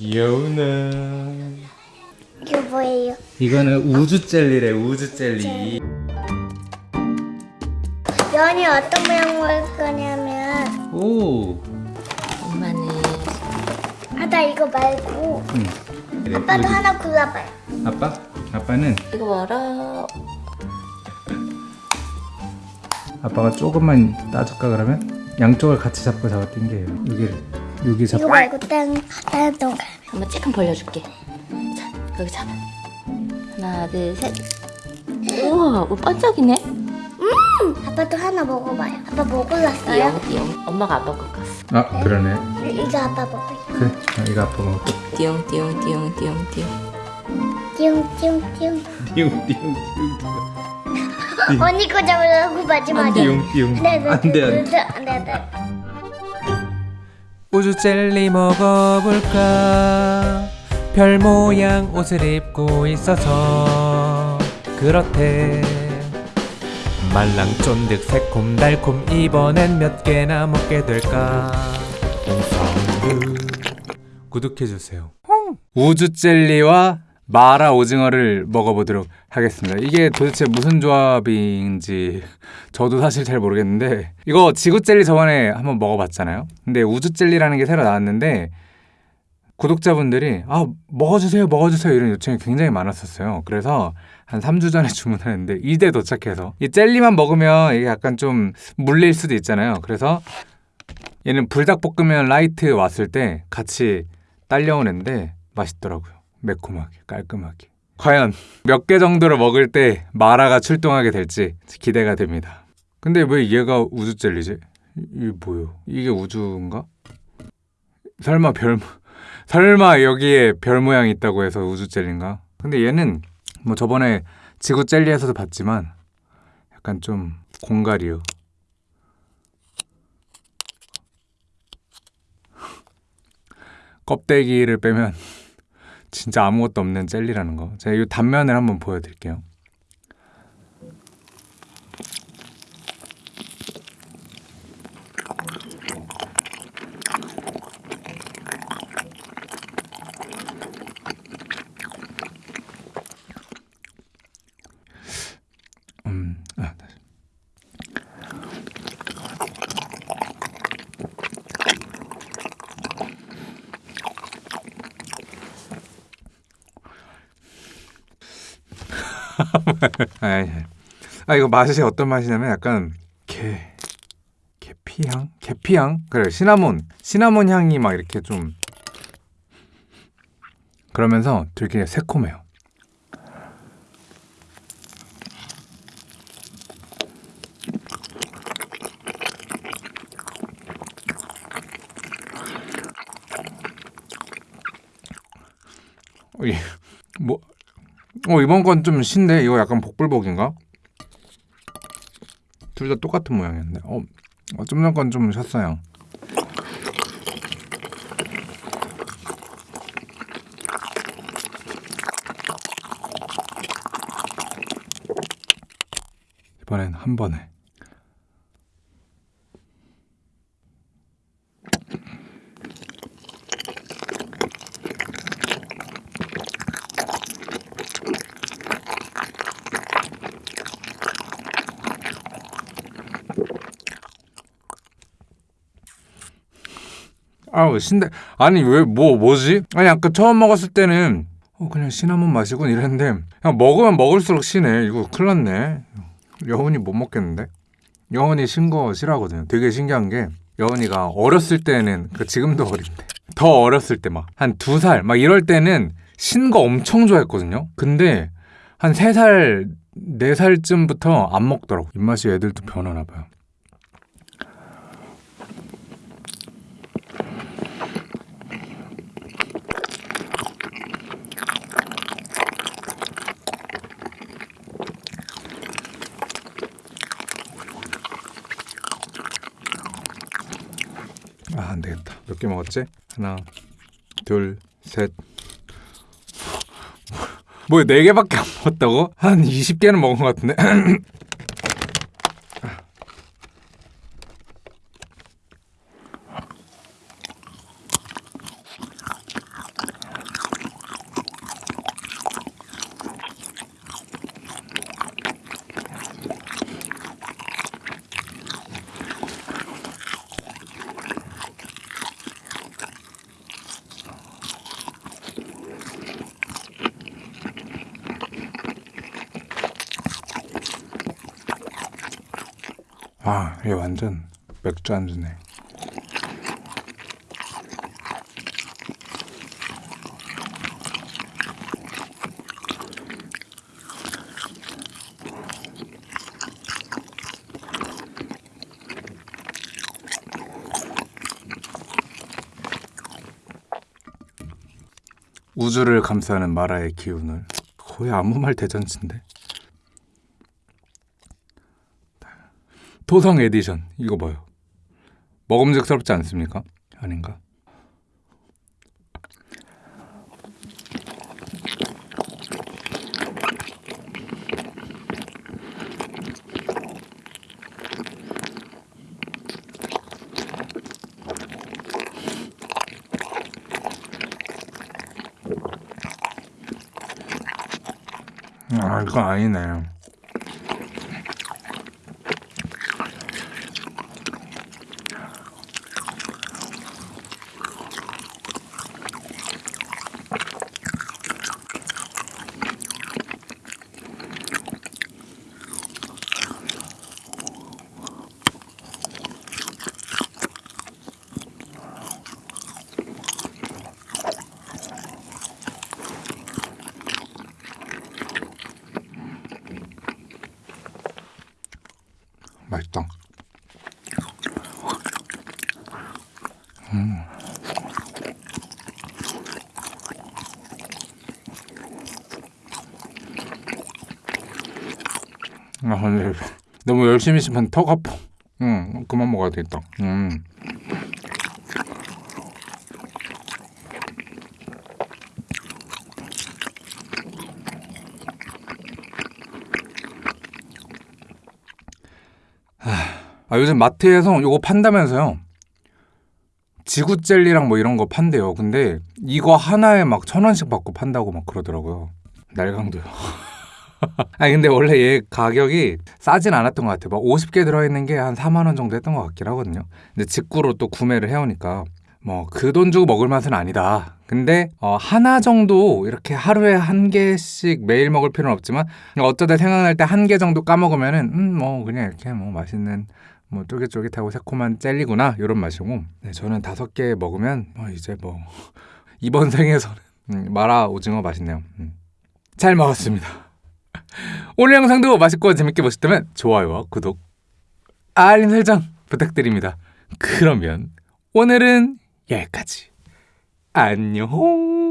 여우는. 이거 뭐예요? 이거는 우주 젤리래 우주 젤리. 연이 어떤 모양 먹을 거냐면. 오. 엄마는 아나 이거 말고. 응. 그래, 아빠도 우주- 하나 골라봐요. 아빠? 아빠는? 이거 봐라. 아빠가 조금만 따줄까 그러면? 양쪽을 같이 잡고 잡아 당겨요. 여기를 여기 잡 이거 말고 다른 다른 동가 한번 쬐끔 벌려줄게 자 여기 잡아 하나 둘 셋 우와 뭐 반짝이네 아빠도 하나 먹어봐요. 아빠 뭐 골랐어요? 띠용 띠용 엄마가 아빠 것 같았어 아 그러네 이거 아빠 먹어요. 그래 아, 이거 아빠 먹을게 띠용 띠용 띠용 띠용 띠용 띠용 띠용 띠용. 띠용 띠용 언니 거 잡으려고 마지막에. 띠용 띠용 네네. 안돼 안돼 네네. 우주 젤리 먹어볼까? 별 모양 옷을 입고 있어서 그렇대. 말랑 쫀득 새콤 달콤 이번엔 몇 개나 먹게 될까? 구독해주세요. 우주 젤리와 마라 오징어를 먹어보도록 하겠습니다 이게 도대체 무슨 조합인지 저도 사실 잘 모르겠는데 이거 지구 젤리 저번에 한번 먹어봤잖아요. 근데 우주 젤리라는 게 새로 나왔는데 구독자분들이 아 먹어주세요 먹어주세요 이런 요청이 굉장히 많았었어요. 그래서 한 3주 전에 주문하는데 이제 도착해서 이 젤리만 먹으면 이게 약간 좀 물릴 수도 있잖아요. 그래서 얘는 불닭볶음면 라이트 왔을 때 같이 딸려오는데 맛있더라고요. 매콤하게 깔끔하게. 과연 몇 개 정도를 먹을 때 마라가 출동하게 될지 기대가 됩니다. 근데 왜 얘가 우주 젤리지? 이- 이게 뭐요? 이게 우주인가? 설마 별 설마 여기에 별 모양이 있다고 해서 우주 젤리인가? 근데 얘는 뭐 저번에 지구 젤리에서도 봤지만 약간 좀 공갈이요. 껍데기를 빼면 진짜 아무것도 없는 젤리라는 거. 제가 이 단면을 한번 보여드릴게요. 음, 아, 다시. 아, 이거 맛이 어떤 맛이냐면 약간 게 계피향, 계피향? 그래 시나몬, 시나몬 향이 막 이렇게 좀 그러면서 되게 새콤해요. 어, 이- 뭐, 어 이번 건 좀 신데 이거 약간 복불복인가? 둘 다 똑같은 모양이었네. 어, 어, 좀전 건 좀 셨어요. 이번엔 한 번에. 아우 신데 아니 왜 뭐 뭐지? 아니 아까 처음 먹었을 때는 어 그냥 시나몬 맛이군 이랬는데 그냥 먹으면 먹을수록 시네 이거 큰일 났네. 여운이 못 먹겠는데? 여운이 신거 싫어하거든요. 되게 신기한 게 여운이가 어렸을 때는 그 지금도 어린데 더 어렸을 때 막 한 두 살 막 이럴 때는 신 거 엄청 좋아했거든요. 근데 한 세 살 네 살쯤부터 안 먹더라고. 입맛이 애들도 변하나 봐요 아, 안 되겠다. 몇 개 먹었지? 하나, 둘, 셋. 뭐야, 네 개밖에 안 먹었다고? 한 20개는 먹은 것 같은데? 아, 얘 완전 맥주 안주네. 우주를 감싸는 마라의 기운을 거의 아무 말 대잔치인데 토성 에디션 이거 봐요 먹음직스럽지 않습니까? 아닌가? 아 이거 아니네 맛있다. 아 근데 너무 열심히 씹으면 턱 아파. 응 그만 먹어야 되겠다. 음. 아 요즘 마트에서 요거 판다면서요? 지구 젤리랑 뭐 이런 거 판대요. 근데 이거 하나에 막 천 원씩 받고 판다고 막 그러더라고요. 날강도요. 아니 근데 원래 얘 가격이 싸진 않았던 것 같아요. 막 50개 들어있는 게 한 4만 원 정도 했던 것 같긴 하거든요. 근데 직구로 또 구매를 해오니까 뭐 그 돈 주고 먹을 맛은 아니다. 근데 어, 하나 정도 이렇게 하루에 한 개씩 매일 먹을 필요는 없지만 어쩌다 생각날 때 한 개 정도 까먹으면은 음 뭐 그냥 이렇게 뭐 맛있는 뭐 쫄깃쫄깃하고 새콤한 젤리구나 이런 맛이고. 네, 저는 다섯 개 먹으면 뭐 이제 뭐 이번 생에서는 음, 마라 오징어 맛있네요. 음. 잘 먹었습니다. 오늘 영상도 맛있고 재밌게 보셨다면 좋아요와 구독 알림 설정 부탁드립니다. 그러면 오늘은 여기까지. 안녕